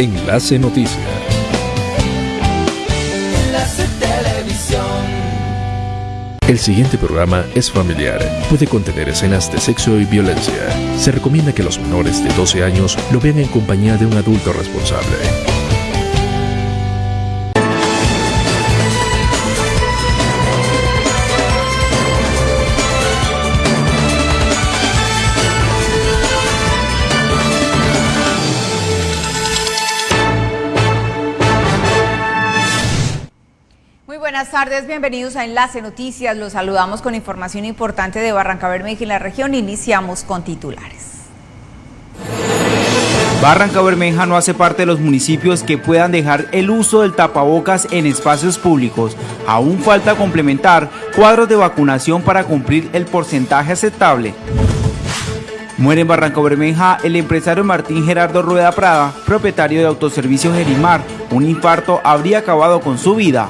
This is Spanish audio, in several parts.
Enlace Noticias. Enlace Televisión. El siguiente programa es familiar. Puede contener escenas de sexo y violencia. Se recomienda que los menores de 12 años lo vean en compañía de un adulto responsable. Tardes, bienvenidos a Enlace Noticias. Los saludamos con información importante de Barranca Bermeja y la región. Iniciamos con titulares. Barranca Bermeja no hace parte de los municipios que puedan dejar el uso del tapabocas en espacios públicos. Aún falta complementar cuadros de vacunación para cumplir el porcentaje aceptable. Muere en Barranca Bermeja el empresario Martín Gerardo Rueda Prada, propietario de Autoservicio Gerimar. Un infarto habría acabado con su vida.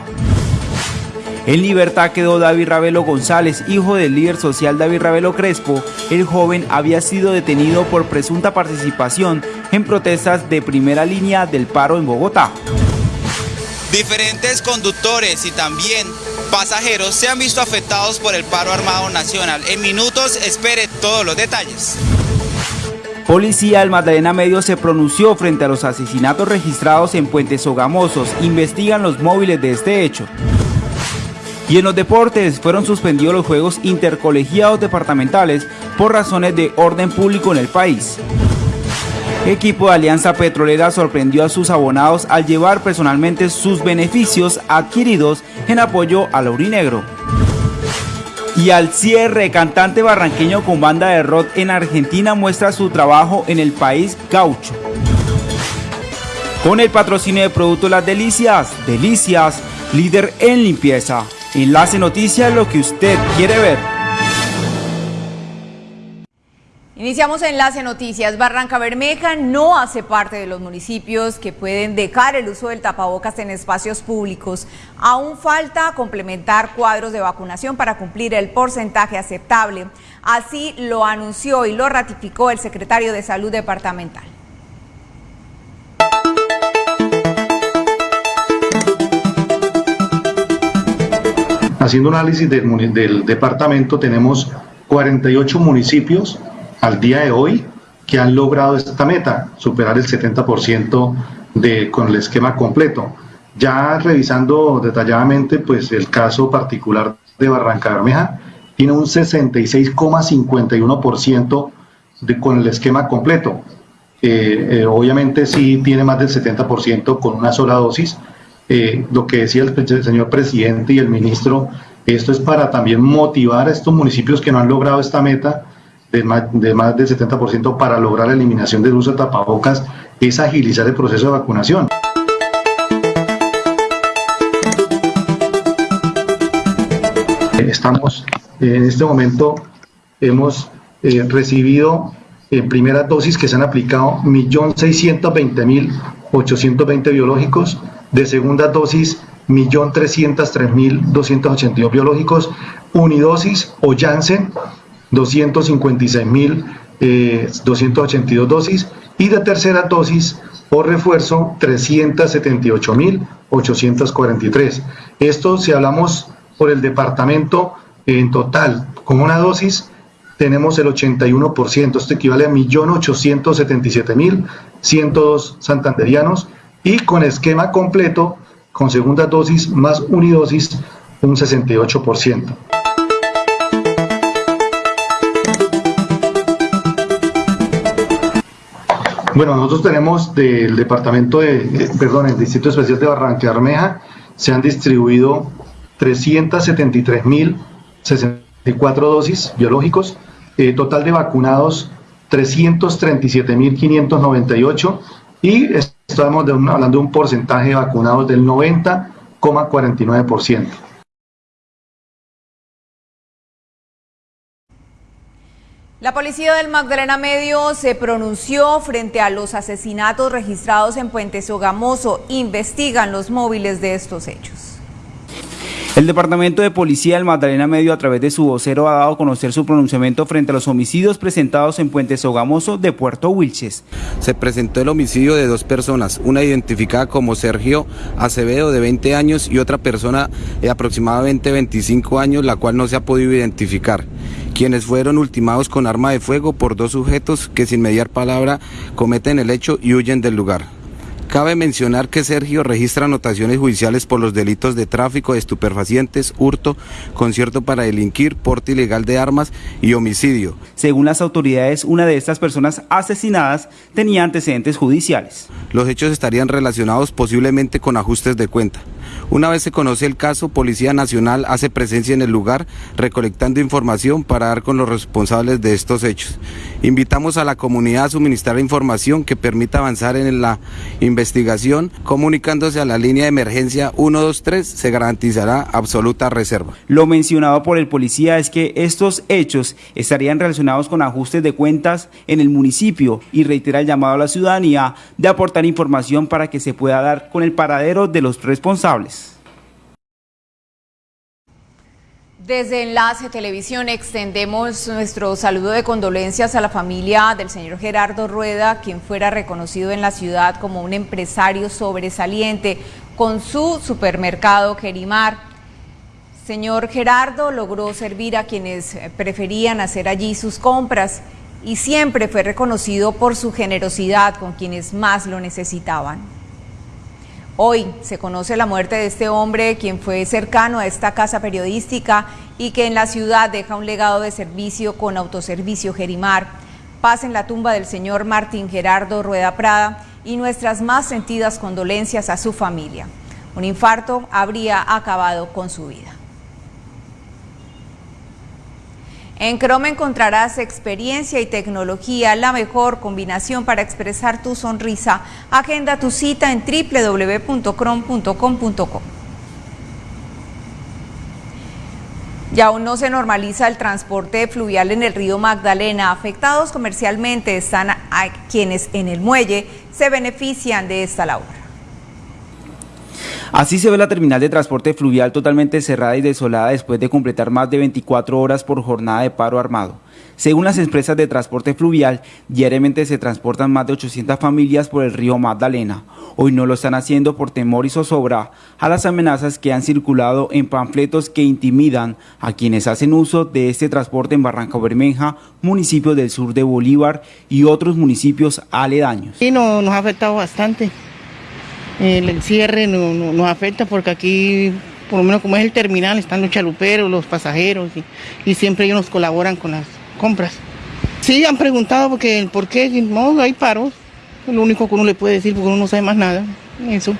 En libertad quedó David Ravelo González, hijo del líder social David Ravelo Crespo. El joven había sido detenido por presunta participación en protestas de primera línea del paro en Bogotá. Diferentes conductores y también pasajeros se han visto afectados por el paro armado nacional. En minutos espere todos los detalles. Policía del Magdalena Medio se pronunció frente a los asesinatos registrados en Puentes Sogamosos. Investigan los móviles de este hecho. Y en los deportes fueron suspendidos los Juegos Intercolegiados Departamentales por razones de orden público en el país. Equipo de Alianza Petrolera sorprendió a sus abonados al llevar personalmente sus beneficios adquiridos en apoyo al Aurinegro. Y al cierre, cantante barranqueño con banda de rock en Argentina muestra su trabajo en el país gaucho. Con el patrocinio de Productos Las Delicias, Delicias, líder en limpieza. Enlace Noticias, lo que usted quiere ver. Iniciamos Enlace Noticias. Barranca Bermeja no hace parte de los municipios que pueden dejar el uso del tapabocas en espacios públicos. Aún falta complementar cuadros de vacunación para cumplir el porcentaje aceptable. Así lo anunció y lo ratificó el secretario de Salud Departamental. Haciendo un análisis del, departamento, tenemos 48 municipios al día de hoy que han logrado esta meta, superar el 70% de, con el esquema completo. Ya revisando detalladamente pues, el caso particular de Barranca Bermeja, tiene un 66,51% con el esquema completo. Eh, eh, obviamente sí tiene más del 70% con una sola dosis. Eh, lo que decía el señor presidente y el ministro, esto es para también motivar a estos municipios que no han logrado esta meta de más, de más del 70% para lograr la eliminación del uso de tapabocas, es agilizar el proceso de vacunación. Estamos en este momento, hemos eh, recibido en primera dosis que se han aplicado 1.620.820 biológicos, de segunda dosis 1.303.282 biológicos, unidosis o Janssen 256.282 eh, dosis y de tercera dosis o refuerzo 378.843. Esto si hablamos por el departamento en total, con una dosis tenemos el 81%, esto equivale a 1.877.102 santanderianos y con esquema completo, con segunda dosis más unidosis, un 68%. Bueno, nosotros tenemos del departamento de, eh, perdón, el Distrito Especial de Barranca Bermeja, se han distribuido 373.064 dosis biológicos, eh, total de vacunados 337.598 y estamos hablando de un porcentaje de vacunados del 90,49%. La policía del Magdalena Medio se pronunció frente a los asesinatos registrados en Puente Sogamoso. Investigan los móviles de estos hechos. El Departamento de Policía del Magdalena Medio, a través de su vocero, ha dado a conocer su pronunciamiento frente a los homicidios presentados en Puente Sogamoso de Puerto Wilches. Se presentó el homicidio de dos personas, una identificada como Sergio Acevedo, de 20 años, y otra persona de aproximadamente 25 años, la cual no se ha podido identificar quienes fueron ultimados con arma de fuego por dos sujetos que sin mediar palabra cometen el hecho y huyen del lugar. Cabe mencionar que Sergio registra anotaciones judiciales por los delitos de tráfico de estupefacientes, hurto, concierto para delinquir, porte ilegal de armas y homicidio. Según las autoridades, una de estas personas asesinadas tenía antecedentes judiciales. Los hechos estarían relacionados posiblemente con ajustes de cuenta. Una vez se conoce el caso, Policía Nacional hace presencia en el lugar recolectando información para dar con los responsables de estos hechos. Invitamos a la comunidad a suministrar información que permita avanzar en la investigación, comunicándose a la línea de emergencia 123, se garantizará absoluta reserva. Lo mencionado por el policía es que estos hechos estarían relacionados con ajustes de cuentas en el municipio y reitera el llamado a la ciudadanía de aportar información para que se pueda dar con el paradero de los responsables. Desde Enlace Televisión extendemos nuestro saludo de condolencias a la familia del señor Gerardo Rueda, quien fuera reconocido en la ciudad como un empresario sobresaliente con su supermercado Kerimar. Señor Gerardo logró servir a quienes preferían hacer allí sus compras y siempre fue reconocido por su generosidad con quienes más lo necesitaban. Hoy se conoce la muerte de este hombre, quien fue cercano a esta casa periodística y que en la ciudad deja un legado de servicio con autoservicio Gerimar. Paz en la tumba del señor Martín Gerardo Rueda Prada y nuestras más sentidas condolencias a su familia. Un infarto habría acabado con su vida. En Chrome encontrarás experiencia y tecnología, la mejor combinación para expresar tu sonrisa. Agenda tu cita en www.chrome.com.co. Y aún no se normaliza el transporte fluvial en el río Magdalena. Afectados comercialmente están quienes en el muelle se benefician de esta labor. Así se ve la terminal de transporte fluvial totalmente cerrada y desolada después de completar más de 24 horas por jornada de paro armado. Según las empresas de transporte fluvial, diariamente se transportan más de 800 familias por el río Magdalena. Hoy no lo están haciendo por temor y zozobra a las amenazas que han circulado en panfletos que intimidan a quienes hacen uso de este transporte en Barranca Bermeja, municipios del sur de Bolívar y otros municipios aledaños. Sí, no, nos ha afectado bastante el cierre no, nos afecta porque aquí, por lo menos como es el terminal, están los chaluperos, los pasajeros y, siempre ellos nos colaboran con las compras. Sí, han preguntado porque, por qué, no, hay paros, lo único que uno le puede decir porque uno no sabe más nada, eso.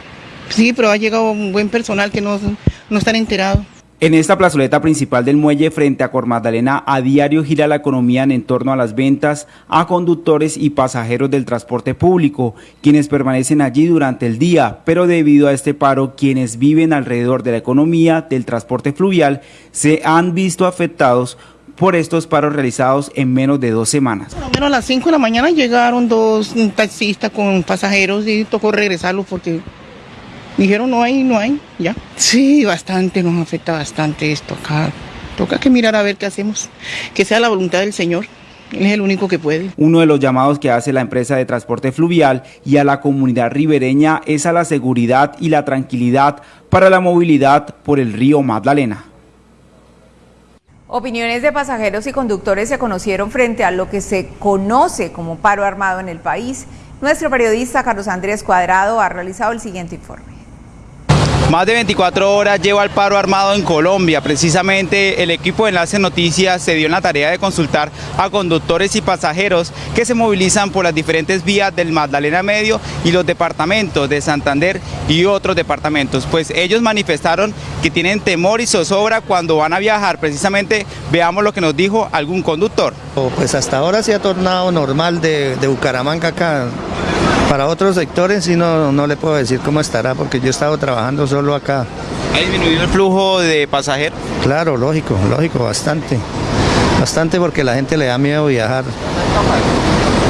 Sí, pero ha llegado un buen personal que no, no están enterados. En esta plazoleta principal del muelle frente a Cor Magdalena, a diario gira la economía en torno a las ventas a conductores y pasajeros del transporte público, quienes permanecen allí durante el día, pero debido a este paro, quienes viven alrededor de la economía del transporte fluvial se han visto afectados por estos paros realizados en menos de dos semanas. Menos a las 5 de la mañana llegaron dos taxistas con pasajeros y tocó regresarlos porque Dijeron, no hay, no hay, ya. Sí, bastante, nos afecta bastante esto acá. Toca que mirar a ver qué hacemos. Que sea la voluntad del Señor. Él es el único que puede. Uno de los llamados que hace la empresa de transporte fluvial y a la comunidad ribereña es a la seguridad y la tranquilidad para la movilidad por el río Magdalena. Opiniones de pasajeros y conductores se conocieron frente a lo que se conoce como paro armado en el país. Nuestro periodista Carlos Andrés Cuadrado ha realizado el siguiente informe. Más de 24 horas lleva el paro armado en Colombia. Precisamente el equipo de Enlace Noticias se dio en la tarea de consultar a conductores y pasajeros que se movilizan por las diferentes vías del Magdalena Medio y los departamentos de Santander y otros departamentos. Pues ellos manifestaron que tienen temor y zozobra cuando van a viajar. Precisamente veamos lo que nos dijo algún conductor. Pues hasta ahora se ha tornado normal de, de Bucaramanga acá para otros sectores sí no, no le puedo decir cómo estará porque yo he estado trabajando solo acá. ¿Ha disminuido el flujo de pasajeros? Claro, lógico, lógico, bastante. Bastante porque la gente le da miedo viajar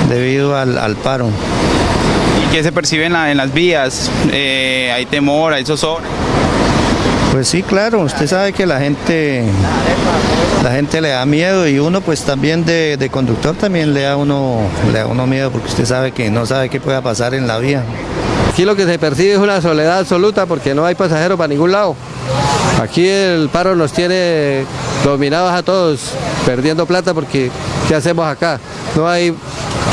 debido al, paro. ¿Y qué se percibe en, las vías? Eh, ¿Hay temor, hay zozobra? Pues sí, claro, usted sabe que la gente, la gente le da miedo y uno pues también de, conductor también le da uno, le da uno miedo porque usted sabe que no sabe qué pueda pasar en la vía. Aquí lo que se percibe es una soledad absoluta porque no hay pasajeros para ningún lado. Aquí el paro nos tiene dominados a todos, perdiendo plata porque ¿qué hacemos acá? No hay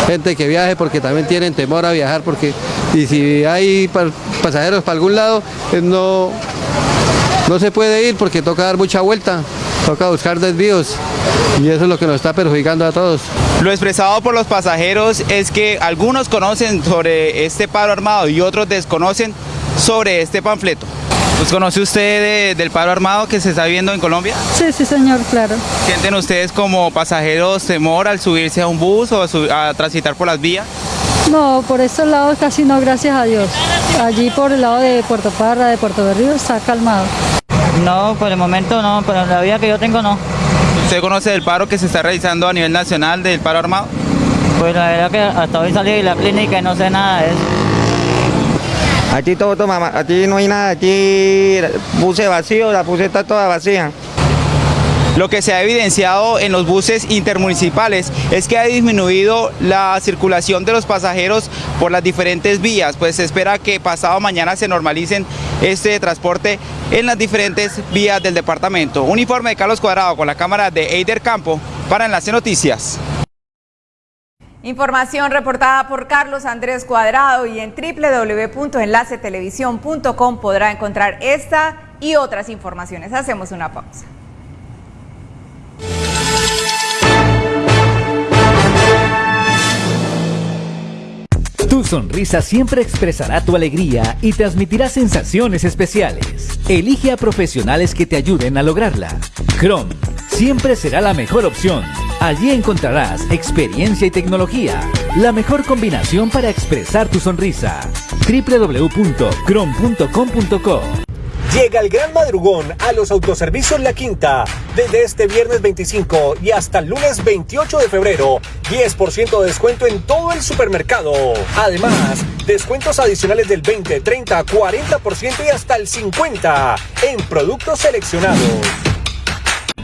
gente que viaje porque también tienen temor a viajar porque y si hay pasajeros para algún lado eh, no, no se puede ir porque toca dar mucha vuelta, toca buscar desvíos y eso es lo que nos está perjudicando a todos. Lo expresado por los pasajeros es que algunos conocen sobre este paro armado y otros desconocen sobre este panfleto. ¿Pues conoce usted del paro armado que se está viendo en Colombia? Sí, sí, señor, claro. ¿Sienten ustedes como pasajeros temor al subirse a un bus o a, a transitar por las vías? No, por estos lados casi no, gracias a Dios. Allí por el lado de Puerto Parra, de Puerto Berrío, está calmado. No, por el momento no, pero la vía que yo tengo no. ¿Usted conoce del paro que se está realizando a nivel nacional del paro armado? Pues la verdad que hasta hoy salí de la clínica y no sé nada de eso. Aquí todo toma, aquí no hay nada, aquí puse vacío, la puse está toda vacía. Lo que se ha evidenciado en los buses intermunicipales es que ha disminuido la circulación de los pasajeros por las diferentes vías, pues se espera que pasado mañana se normalicen este transporte en las diferentes vías del departamento. Un informe de Carlos Cuadrado con la cámara de Eider Campo para Enlace Noticias. Información reportada por Carlos Andrés Cuadrado y en www.enlacetelevisión.com podrá encontrar esta y otras informaciones. Hacemos una pausa. Tu sonrisa siempre expresará tu alegría y transmitirá sensaciones especiales. Elige a profesionales que te ayuden a lograrla. Chrome siempre será la mejor opción. Allí encontrarás experiencia y tecnología, la mejor combinación para expresar tu sonrisa. www.chrome.com.co Llega el gran madrugón a los autoservicios La Quinta. Desde este viernes 25 y hasta el lunes 28 de febrero, 10% de descuento en todo el supermercado. Además, descuentos adicionales del 20, 30, 40% y hasta el 50% en productos seleccionados.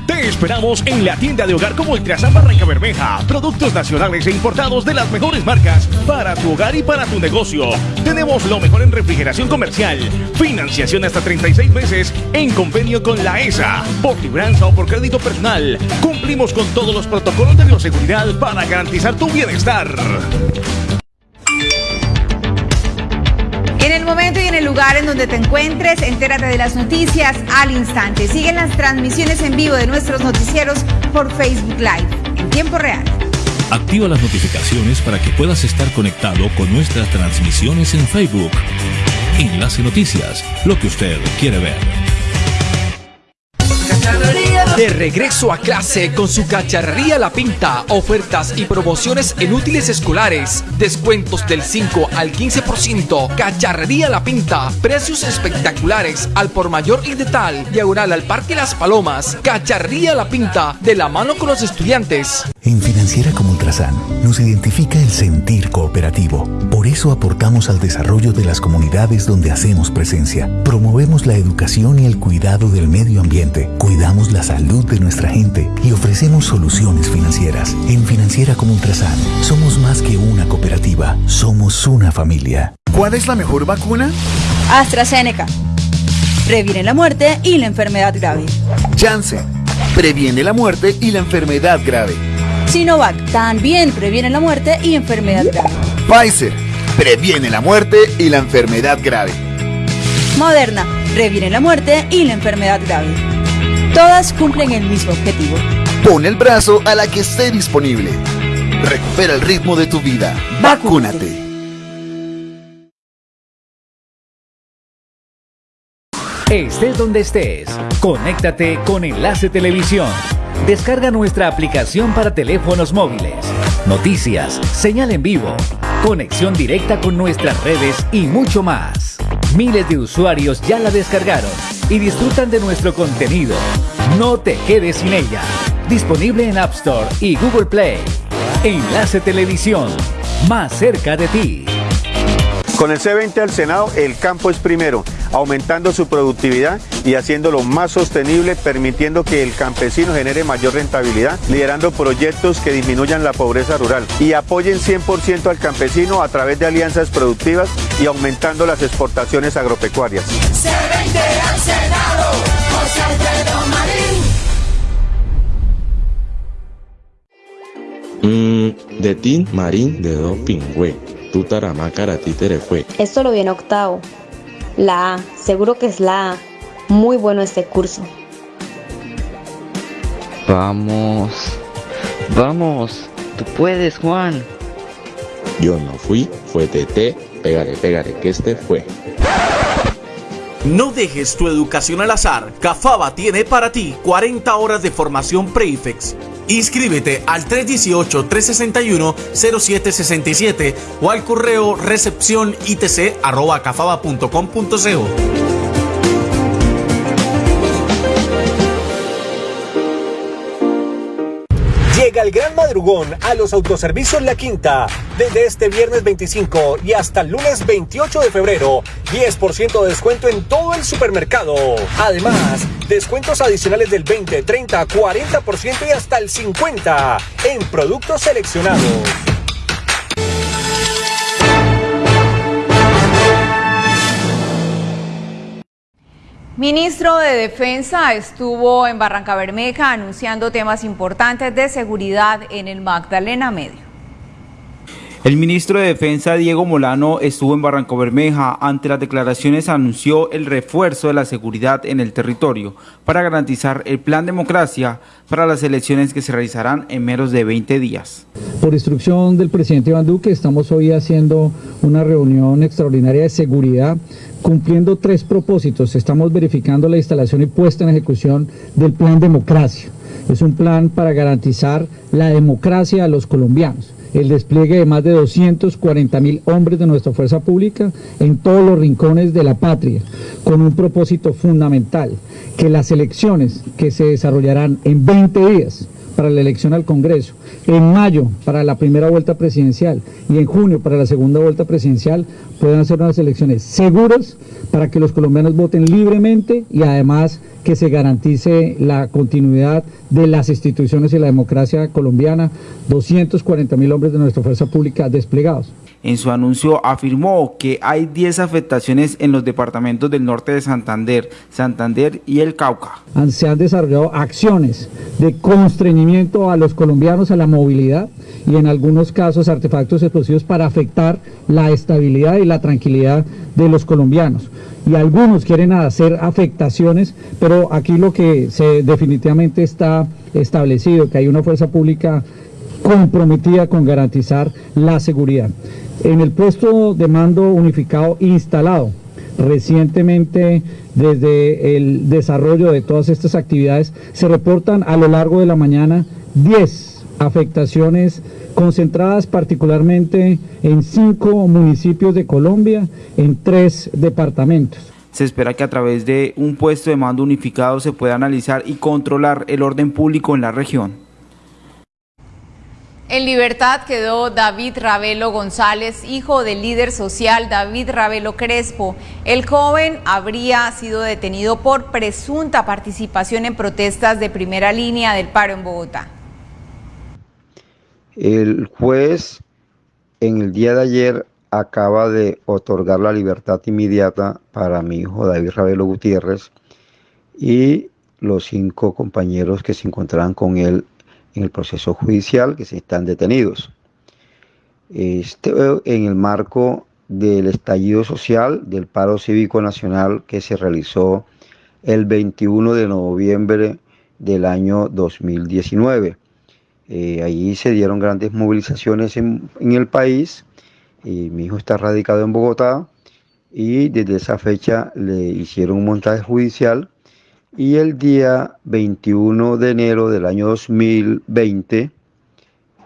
Te esperamos en la tienda de hogar como Ultrasan Barranca Bermeja. Productos nacionales e importados de las mejores marcas para tu hogar y para tu negocio. Tenemos lo mejor en refrigeración comercial. Financiación hasta 36 meses en convenio con la ESA. Por libranza o por crédito personal. Cumplimos con todos los protocolos de bioseguridad para garantizar tu bienestar. Momento y en el lugar en donde te encuentres, entérate de las noticias al instante. Siguen las transmisiones en vivo de nuestros noticieros por Facebook Live en tiempo real. Activa las notificaciones para que puedas estar conectado con nuestras transmisiones en Facebook. Enlace Noticias, lo que usted quiere ver. De regreso a clase con su cacharrería La Pinta, ofertas y promociones en útiles escolares, descuentos del 5 al 15%, cacharrería La Pinta, precios espectaculares al por mayor y de tal, diagonal al Parque Las Palomas, cacharrería La Pinta, de la mano con los estudiantes. En Financiera como Ultrasan nos identifica el sentir cooperativo. Por eso aportamos al desarrollo de las comunidades donde hacemos presencia. Promovemos la educación y el cuidado del medio ambiente. Cuidamos la salud de nuestra gente y ofrecemos soluciones financieras. En Financiera como Ultrasan somos más que una cooperativa, somos una familia. ¿Cuál es la mejor vacuna? AstraZeneca. Previene la muerte y la enfermedad grave. Janssen. Previene la muerte y la enfermedad grave. Sinovac también previene la muerte y enfermedad grave. Pfizer previene la muerte y la enfermedad grave. Moderna previene la muerte y la enfermedad grave. Todas cumplen el mismo objetivo. Pon el brazo a la que esté disponible. Recupera el ritmo de tu vida. Vacúnate. Estés donde estés, conéctate con Enlace Televisión. Descarga nuestra aplicación para teléfonos móviles. Noticias, señal en vivo, conexión directa con nuestras redes y mucho más. Miles de usuarios ya la descargaron y disfrutan de nuestro contenido. No te quedes sin ella. Disponible en App Store y Google Play. Enlace Televisión, más cerca de ti. Con el C20 al Senado, el campo es primero. Aumentando su productividad y haciéndolo más sostenible, permitiendo que el campesino genere mayor rentabilidad, liderando proyectos que disminuyan la pobreza rural y apoyen 100% al campesino a través de alianzas productivas y aumentando las exportaciones agropecuarias. Mm, de Tin Marín de Do Pingüe, Tutarama Karati fue. Esto lo viene octavo. La A, seguro que es la A. Muy bueno este curso. Vamos, vamos, tú puedes, Juan. Yo no fui, fue TT, pégale, pégale, que este fue. No dejes tu educación al azar. Cafaba tiene para ti 40 horas de formación Prefix. Inscríbete al 318-361-0767 o al correo recepción Llega gran madrugón a los autoservicios La Quinta. Desde este viernes 25 y hasta el lunes 28 de febrero, 10% de descuento en todo el supermercado. Además, descuentos adicionales del 20, 30, 40% y hasta el 50% en productos seleccionados. Ministro de Defensa estuvo en Barranca Bermeja anunciando temas importantes de seguridad en el Magdalena Medio. El ministro de Defensa Diego Molano estuvo en Barranco Bermeja. Ante las declaraciones anunció el refuerzo de la seguridad en el territorio para garantizar el plan democracia para las elecciones que se realizarán en menos de 20 días. Por instrucción del presidente Iván Duque estamos hoy haciendo una reunión extraordinaria de seguridad cumpliendo tres propósitos. Estamos verificando la instalación y puesta en ejecución del plan democracia. Es un plan para garantizar la democracia a los colombianos el despliegue de más de 240 mil hombres de nuestra fuerza pública en todos los rincones de la patria, con un propósito fundamental, que las elecciones que se desarrollarán en 20 días para la elección al Congreso, en mayo para la primera vuelta presidencial y en junio para la segunda vuelta presidencial puedan ser unas elecciones seguras para que los colombianos voten libremente y además que se garantice la continuidad de las instituciones y la democracia colombiana, 240 mil hombres de nuestra fuerza pública desplegados. En su anuncio afirmó que hay 10 afectaciones en los departamentos del norte de Santander, Santander y el Cauca. Se han desarrollado acciones de constreñimiento a los colombianos a la movilidad y en algunos casos artefactos explosivos para afectar la estabilidad y la tranquilidad de los colombianos. Y algunos quieren hacer afectaciones, pero aquí lo que se definitivamente está establecido, que hay una fuerza pública comprometida con garantizar la seguridad. En el puesto de mando unificado instalado recientemente desde el desarrollo de todas estas actividades, se reportan a lo largo de la mañana 10 afectaciones concentradas particularmente en cinco municipios de Colombia, en tres departamentos. Se espera que a través de un puesto de mando unificado se pueda analizar y controlar el orden público en la región. En libertad quedó David Ravelo González, hijo del líder social David Ravelo Crespo. El joven habría sido detenido por presunta participación en protestas de primera línea del paro en Bogotá. El juez en el día de ayer acaba de otorgar la libertad inmediata para mi hijo David Ravelo Gutiérrez y los cinco compañeros que se encontraban con él en el proceso judicial que se están detenidos. Este, en el marco del estallido social del paro cívico nacional que se realizó el 21 de noviembre del año 2019. Eh, allí se dieron grandes movilizaciones en, en el país. y mi hijo está radicado en Bogotá y desde esa fecha le hicieron un montaje judicial y el día 21 de enero del año 2020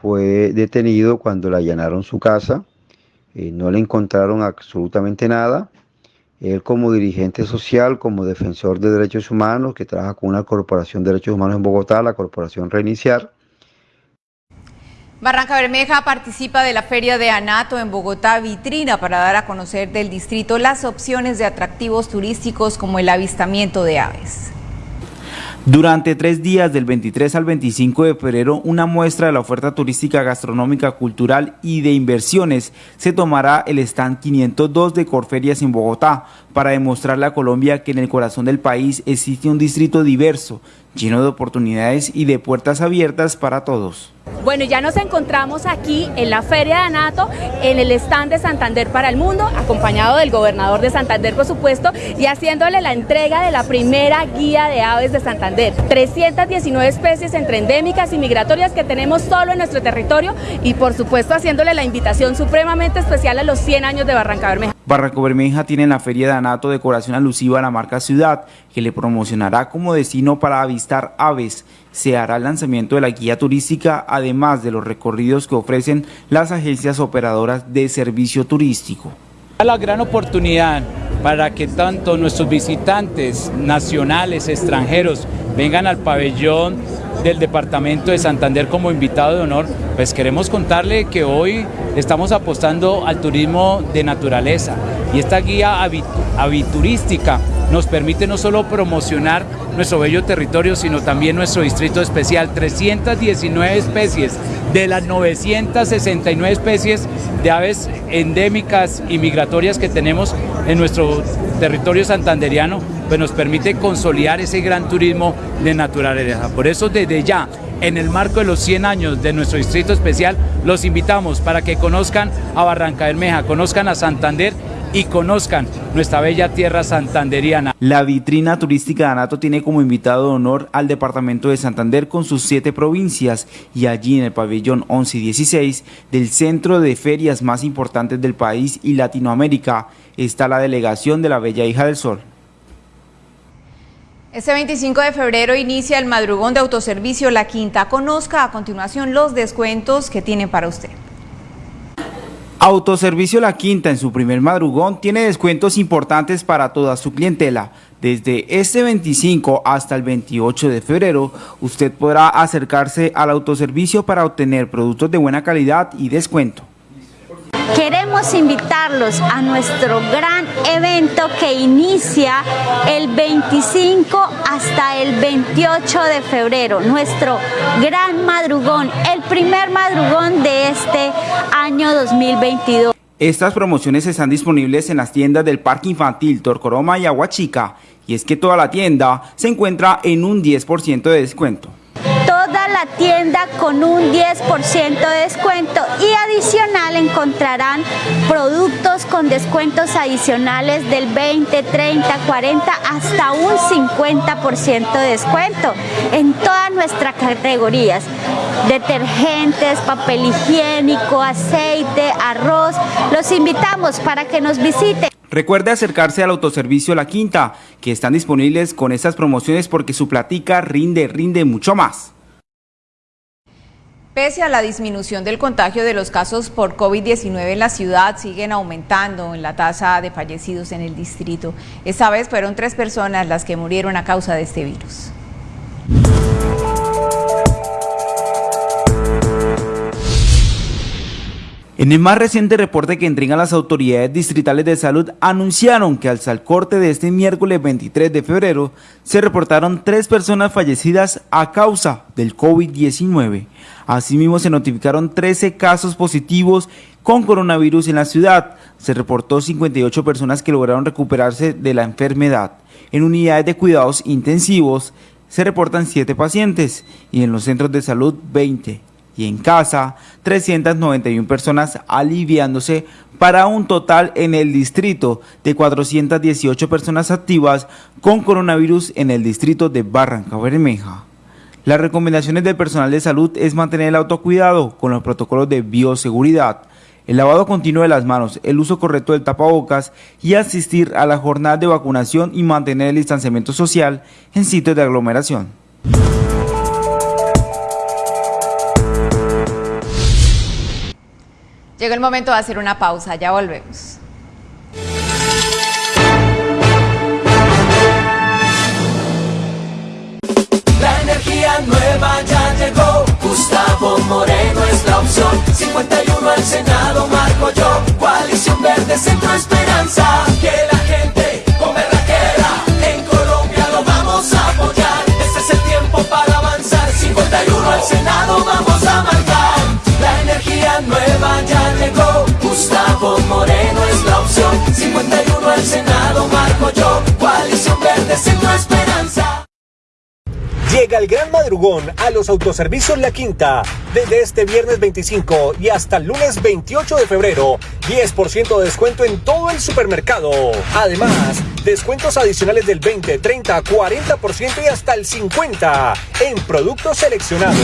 fue detenido cuando le allanaron su casa. Eh, no le encontraron absolutamente nada. Él como dirigente social, como defensor de derechos humanos, que trabaja con una corporación de derechos humanos en Bogotá, la Corporación Reiniciar, Barranca Bermeja participa de la Feria de Anato en Bogotá, vitrina para dar a conocer del distrito las opciones de atractivos turísticos como el avistamiento de aves. Durante tres días, del 23 al 25 de febrero, una muestra de la oferta turística, gastronómica, cultural y de inversiones se tomará el stand 502 de Corferias en Bogotá para demostrarle a Colombia que en el corazón del país existe un distrito diverso, lleno de oportunidades y de puertas abiertas para todos. Bueno, ya nos encontramos aquí en la Feria de Anato, en el stand de Santander para el Mundo, acompañado del gobernador de Santander, por supuesto, y haciéndole la entrega de la primera guía de aves de Santander. 319 especies entre endémicas y migratorias que tenemos solo en nuestro territorio y, por supuesto, haciéndole la invitación supremamente especial a los 100 años de Barranca Bermeja. Barranco Bermeja tiene en la Feria de Anato decoración alusiva a la marca Ciudad, que le promocionará como destino para avistar aves. Se hará el lanzamiento de la guía turística, además de los recorridos que ofrecen las agencias operadoras de servicio turístico. La gran oportunidad para que tanto nuestros visitantes nacionales, extranjeros, vengan al pabellón del departamento de Santander como invitado de honor, pues queremos contarle que hoy estamos apostando al turismo de naturaleza. Y esta guía aviturística nos permite no solo promocionar nuestro bello territorio, sino también nuestro distrito especial, 319 especies de las 969 especies de aves endémicas y migratorias que tenemos en nuestro territorio santanderiano, pues nos permite consolidar ese gran turismo de naturaleza. Por eso desde ya, en el marco de los 100 años de nuestro distrito especial, los invitamos para que conozcan a Barranca Bermeja, conozcan a Santander y conozcan nuestra bella tierra santanderiana. La vitrina turística de Anato tiene como invitado de honor al departamento de Santander con sus siete provincias y allí en el pabellón 11 y 16 del centro de ferias más importantes del país y Latinoamérica está la delegación de la Bella Hija del Sol. Este 25 de febrero inicia el madrugón de autoservicio La Quinta. Conozca a continuación los descuentos que tiene para usted. Autoservicio La Quinta en su primer madrugón tiene descuentos importantes para toda su clientela. Desde este 25 hasta el 28 de febrero, usted podrá acercarse al autoservicio para obtener productos de buena calidad y descuento. Queremos invitarlos a nuestro gran evento que inicia el 25 hasta el 28 de febrero, nuestro gran madrugón, el primer madrugón de este año 2022. Estas promociones están disponibles en las tiendas del Parque Infantil Torcoroma y Aguachica, y es que toda la tienda se encuentra en un 10% de descuento toda la tienda con un 10% de descuento y adicional encontrarán productos con descuentos adicionales del 20, 30, 40 hasta un 50% de descuento en todas nuestras categorías detergentes, papel higiénico, aceite, arroz. Los invitamos para que nos visiten. Recuerde acercarse al autoservicio La Quinta, que están disponibles con estas promociones porque su platica rinde, rinde mucho más. Pese a la disminución del contagio de los casos por COVID-19 en la ciudad, siguen aumentando en la tasa de fallecidos en el distrito. Esta vez fueron tres personas las que murieron a causa de este virus. En el más reciente reporte que entregan las autoridades distritales de salud, anunciaron que al salcorte de este miércoles 23 de febrero se reportaron tres personas fallecidas a causa del COVID-19. Asimismo, se notificaron 13 casos positivos con coronavirus en la ciudad. Se reportó 58 personas que lograron recuperarse de la enfermedad. En unidades de cuidados intensivos se reportan 7 pacientes y en los centros de salud 20 y en casa 391 personas aliviándose para un total en el distrito de 418 personas activas con coronavirus en el distrito de Barranca Bermeja. Las recomendaciones del personal de salud es mantener el autocuidado con los protocolos de bioseguridad, el lavado continuo de las manos, el uso correcto del tapabocas y asistir a la jornada de vacunación y mantener el distanciamiento social en sitios de aglomeración. Llega el momento de hacer una pausa, ya volvemos. La energía nueva ya llegó, Gustavo Moreno es la opción. 51 al Senado, marco yo. Coalición Verde, Centro Esperanza. Que la gente con queda en Colombia lo vamos a apoyar. Este es el tiempo para avanzar. 51 al Senado, vamos nueva ya llegó. Gustavo Moreno es la opción. 51 al Senado, marco yo. Coalición Verde, Centro Esperanza. Llega el gran madrugón a los autoservicios La Quinta. Desde este viernes 25 y hasta el lunes 28 de febrero, 10% de descuento en todo el supermercado. Además, descuentos adicionales del 20, 30, 40% y hasta el 50% en productos seleccionados.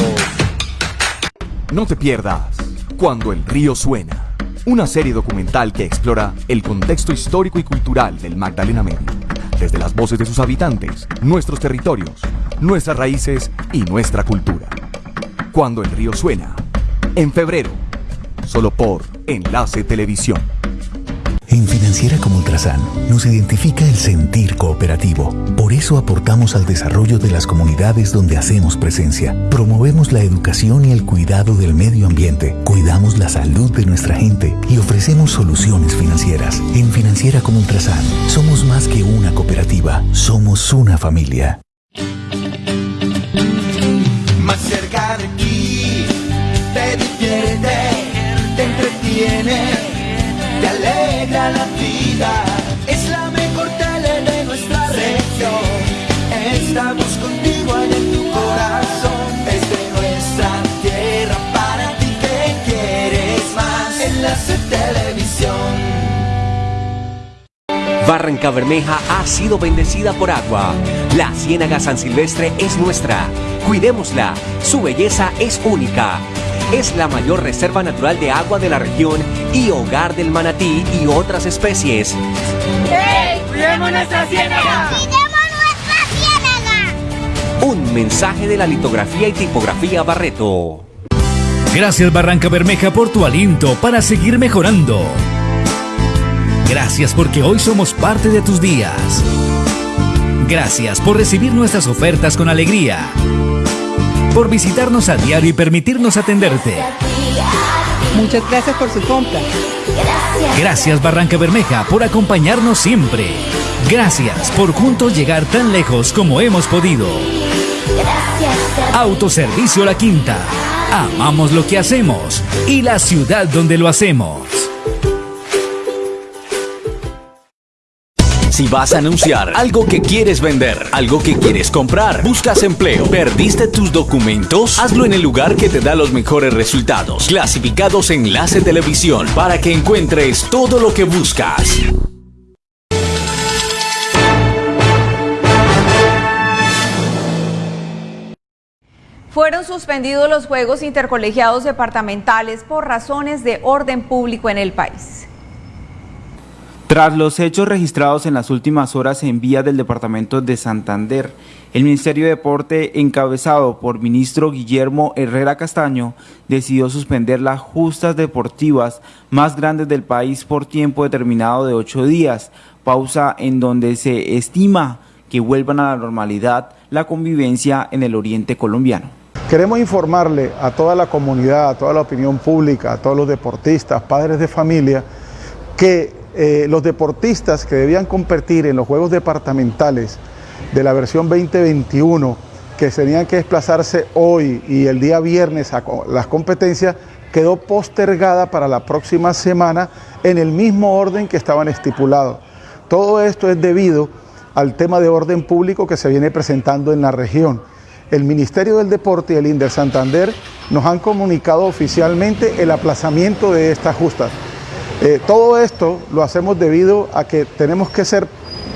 No te pierdas Cuando el río suena, una serie documental que explora el contexto histórico y cultural del Magdalena Medio, desde las voces de sus habitantes, nuestros territorios, nuestras raíces y nuestra cultura. Cuando el río suena, en febrero, solo por Enlace Televisión. En Financiera como Ultrasan nos identifica el sentir cooperativo. Por eso aportamos al desarrollo de las comunidades donde hacemos presencia. Promovemos la educación y el cuidado del medio ambiente. Cuidamos la salud de nuestra gente y ofrecemos soluciones financieras. En Financiera como Ultrasan somos más que una cooperativa, somos una familia. La vida. Es la mejor tele de nuestra región. Estamos contigo en tu corazón. Es de nuestra tierra para ti que quieres más. Enlace Televisión. Barranca Bermeja ha sido bendecida por agua. La Ciénaga San Silvestre es nuestra. Cuidémosla. Su belleza es única. Es la mayor reserva natural de agua de la región y hogar del manatí y otras especies. ¡Hey! ¡Cuidemos nuestra ciénaga! Un mensaje de la litografía y tipografía Barreto. Gracias Barranca Bermeja por tu aliento para seguir mejorando. Gracias porque hoy somos parte de tus días. Gracias por recibir nuestras ofertas con alegría. Por visitarnos a diario y permitirnos atenderte. Muchas gracias por su compra. Gracias Barranca Bermeja por acompañarnos siempre. Gracias por juntos llegar tan lejos como hemos podido. Autoservicio La Quinta. Amamos lo que hacemos y la ciudad donde lo hacemos. Si vas a anunciar algo que quieres vender, algo que quieres comprar, buscas empleo, perdiste tus documentos, hazlo en el lugar que te da los mejores resultados. Clasificados Enlace Televisión para que encuentres todo lo que buscas. Fueron suspendidos los Juegos Intercolegiados Departamentales por razones de orden público en el país. Tras los hechos registrados en las últimas horas en vía del departamento de Santander, el Ministerio de Deporte, encabezado por ministro Guillermo Herrera Castaño, decidió suspender las justas deportivas más grandes del país por tiempo determinado de ocho días, pausa en donde se estima que vuelvan a la normalidad la convivencia en el oriente colombiano. Queremos informarle a toda la comunidad, a toda la opinión pública, a todos los deportistas, padres de familia, que eh, los deportistas que debían competir en los Juegos Departamentales de la versión 2021, que tenían que desplazarse hoy y el día viernes a las competencias, quedó postergada para la próxima semana en el mismo orden que estaban estipulados. Todo esto es debido al tema de orden público que se viene presentando en la región. El Ministerio del Deporte y el INDER Santander nos han comunicado oficialmente el aplazamiento de estas justas. Eh, todo esto lo hacemos debido a que tenemos que ser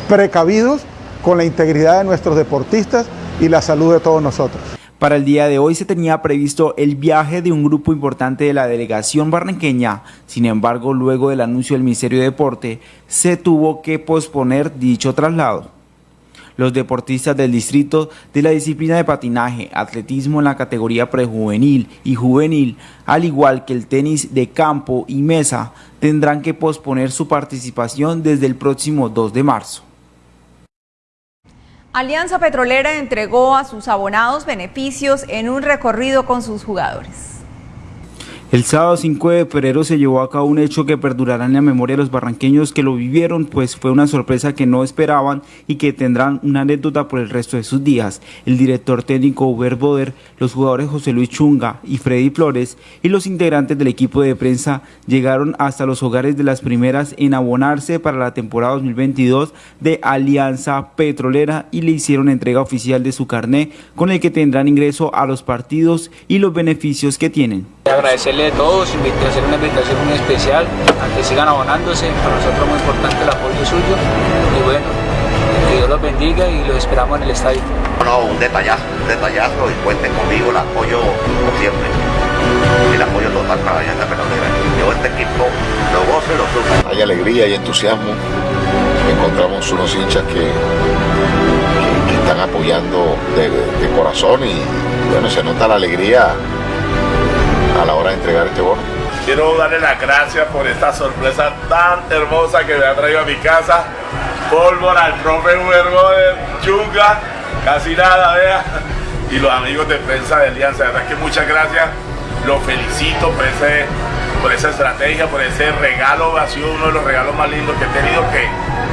precavidos con la integridad de nuestros deportistas y la salud de todos nosotros. Para el día de hoy se tenía previsto el viaje de un grupo importante de la delegación barranqueña, sin embargo luego del anuncio del Ministerio de Deporte se tuvo que posponer dicho traslado. Los deportistas del distrito de la disciplina de patinaje, atletismo en la categoría prejuvenil y juvenil, al igual que el tenis de campo y mesa, tendrán que posponer su participación desde el próximo 2 de marzo. Alianza Petrolera entregó a sus abonados beneficios en un recorrido con sus jugadores. El sábado 5 de febrero se llevó a cabo un hecho que perdurará en la memoria de los barranqueños que lo vivieron, pues fue una sorpresa que no esperaban y que tendrán una anécdota por el resto de sus días. El director técnico Uber Boder, los jugadores José Luis Chunga y Freddy Flores y los integrantes del equipo de prensa llegaron hasta los hogares de las primeras en abonarse para la temporada 2022 de Alianza Petrolera y le hicieron entrega oficial de su carné con el que tendrán ingreso a los partidos y los beneficios que tienen. Agradecerle a todos, hacer una invitación muy especial a que sigan abonándose, para nosotros es muy importante el apoyo suyo y bueno, que Dios los bendiga y los esperamos en el estadio. No, un detallazo, un detallazo y cuenten conmigo, el apoyo como siempre, el apoyo total para la Petrolera. Yo este equipo lo gozo y lo sufro. Hay alegría y entusiasmo, encontramos unos hinchas que, que, están apoyando de, de corazón y bueno, se nota la alegría a la hora de entregar este bono. Quiero darle las gracias por esta sorpresa tan hermosa que me ha traído a mi casa. Pólvora, al profe Huergo de Chunga, casi nada, vea. Y los amigos de prensa de Alianza, de verdad que muchas gracias. Los felicito ese, por esa estrategia, por ese regalo. Ha sido uno de los regalos más lindos que he tenido que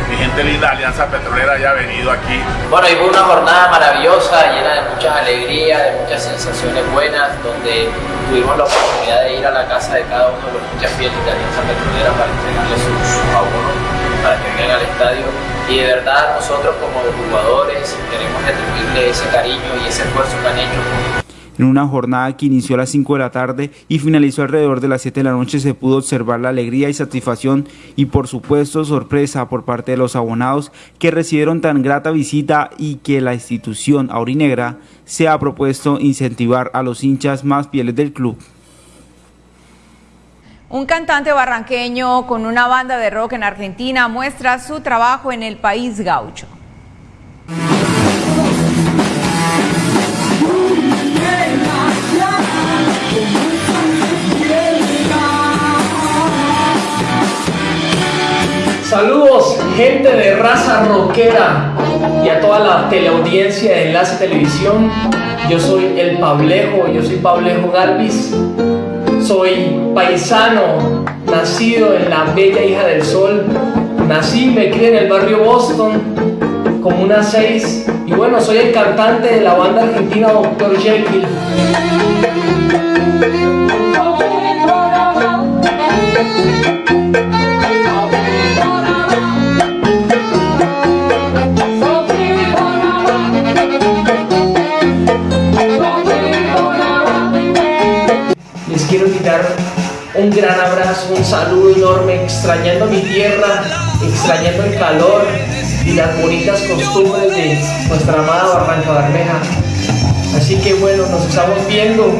mi gente linda Alianza Petrolera haya venido aquí. Bueno, y fue una jornada maravillosa, llena de muchas alegrías, de muchas sensaciones buenas, donde tuvimos la oportunidad de ir a la casa de cada uno de los muchas fieles de Alianza Petrolera para entregarles sus abonos, para que vengan al estadio. Y de verdad nosotros como jugadores queremos retribuirle ese cariño y ese esfuerzo que han hecho en una jornada que inició a las 5 de la tarde y finalizó alrededor de las 7 de la noche se pudo observar la alegría y satisfacción y por supuesto sorpresa por parte de los abonados que recibieron tan grata visita y que la institución aurinegra se ha propuesto incentivar a los hinchas más fieles del club. Un cantante barranqueño con una banda de rock en Argentina muestra su trabajo en el país gaucho. Saludos, gente de raza rockera y a toda la teleaudiencia de Enlace Televisión. Yo soy el Pablejo, yo soy Pablejo Galvis. Soy paisano, nacido en la bella hija del sol. Nací y me crié en el barrio Boston, como una 6. Y bueno, soy el cantante de la banda argentina Dr. Jekyll. Gran abrazo, un saludo enorme, extrañando mi tierra, extrañando el calor y las bonitas costumbres de nuestra amada Barranca Bermeja. Así que bueno, nos estamos viendo.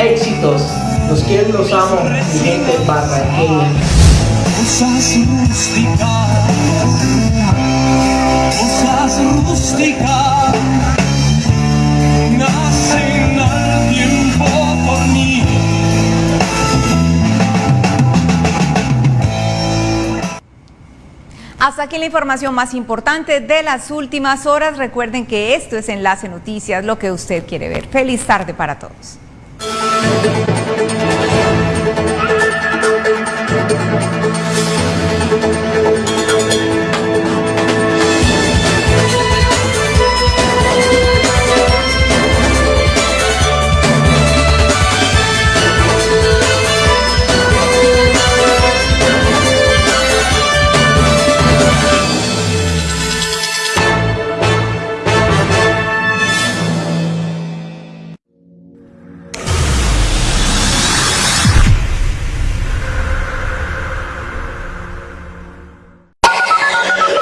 Éxitos. Los quiero y los amo, mi gente barranqueña. Hasta aquí la información más importante de las últimas horas. Recuerden que esto es Enlace Noticias, lo que usted quiere ver. Feliz tarde para todos.